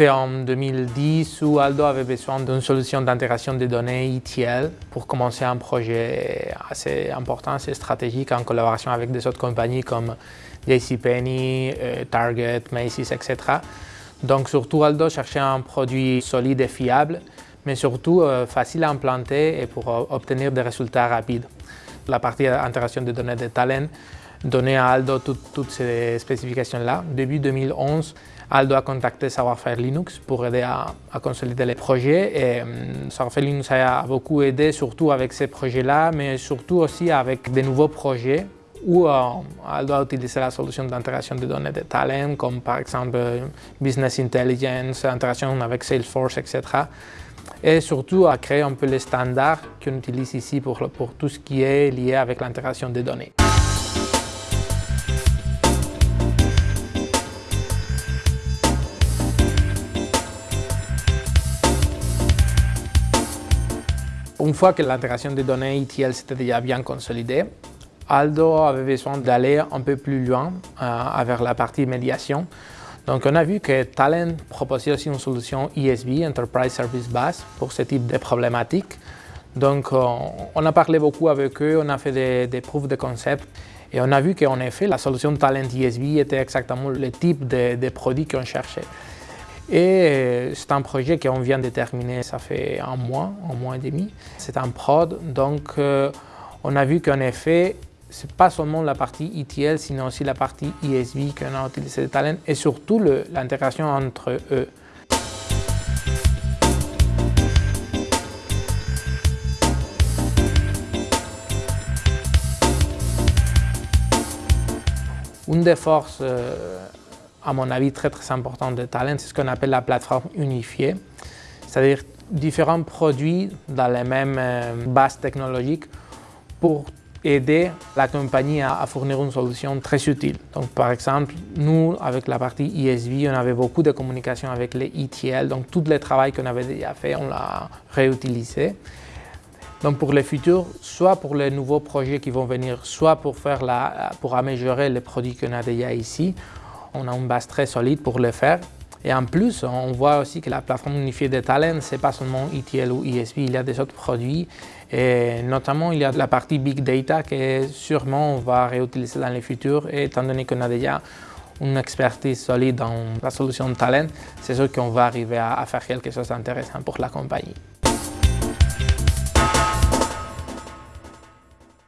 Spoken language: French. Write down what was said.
C'était en 2010 où Aldo avait besoin d'une solution d'intégration des données ETL pour commencer un projet assez important, assez stratégique en collaboration avec des autres compagnies comme JCPenney, euh, Target, Macy's, etc. Donc surtout Aldo cherchait un produit solide et fiable, mais surtout euh, facile à implanter et pour obtenir des résultats rapides. La partie intégration des données de talent donnait à Aldo toutes ces spécifications-là. Début 2011, Aldo a contacté Savoir-Faire Linux pour aider à, consolider les projets. Et um, Savoir-Faire Linux a beaucoup aidé, surtout avec ces projets-là, mais surtout aussi avec des nouveaux projets où euh, Aldo a utilisé la solution d'intégration des données de talent, comme par exemple Business Intelligence, intégration avec Salesforce, etc. Et surtout à créer un peu les standards qu'on utilise ici pour, pour tout ce qui est lié avec l'intégration des données. Une fois que l'intégration des données ETL s'était déjà bien consolidée, Aldo avait besoin d'aller un peu plus loin euh, vers la partie médiation. Donc on a vu que Talent proposait aussi une solution ESB, Enterprise Service Bus, pour ce type de problématiques. Donc on a parlé beaucoup avec eux, on a fait des, des de concept et on a vu qu'en effet la solution Talent ESB était exactement le type de, de produit qu'on cherchait. Et c'est un projet qu'on vient de terminer, ça fait un mois, un mois et demi. C'est un prod, donc euh, on a vu qu'en effet, ce n'est pas seulement la partie ETL, sinon aussi la partie ESB qu'on a utilisé de Talent et surtout l'intégration entre eux. Une des forces euh, à mon avis, très très important de Talent, c'est ce qu'on appelle la plateforme unifiée, c'est-à-dire différents produits dans les mêmes euh, bases technologiques pour aider la compagnie à, fournir une solution très utile. Donc, par exemple, nous, avec la partie ESV, on avait beaucoup de communication avec les ETL, donc tout le travail qu'on avait déjà fait, on l'a réutilisé. Donc pour le futur, soit pour les nouveaux projets qui vont venir, soit pour, faire la, pour améliorer les produits qu'on a déjà ici, on a une base très solide pour le faire. Et en plus, on voit aussi que la plateforme unifiée de talent, ce n'est pas seulement ETL ou ESP, il y a des autres produits. Et notamment, il y a la partie Big Data que sûrement on va réutiliser dans le futur. Et étant donné qu'on a déjà une expertise solide dans la solution talent, c'est sûr qu'on va arriver à faire quelque chose d'intéressant pour la compagnie.